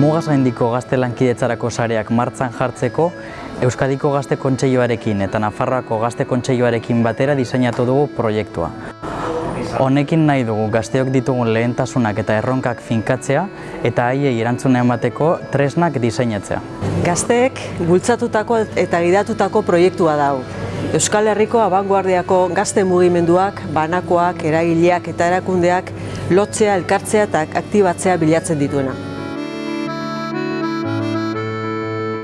Mugaz gaindiko gazte lankidetzarako sareak martzan jartzeko Euskadiko Gazte Kontseiluarekin eta Nafarroako Gazte Kontseiluarekin batera diseinatu dugu proiektua. Honekin nahi dugu gazteok ditugun lehentasunak eta erronkak finkatzea eta haiei erantzuna emateko tresnak diseinatzea. Gazteek bultzatutako eta gidatutako proiektua dau. Euskal Herriko abanguardiako gazte mugimenduak, banakoak, eragileak eta erakundeak lotzea, elkartzea eta aktibatzea bilatzen dituena.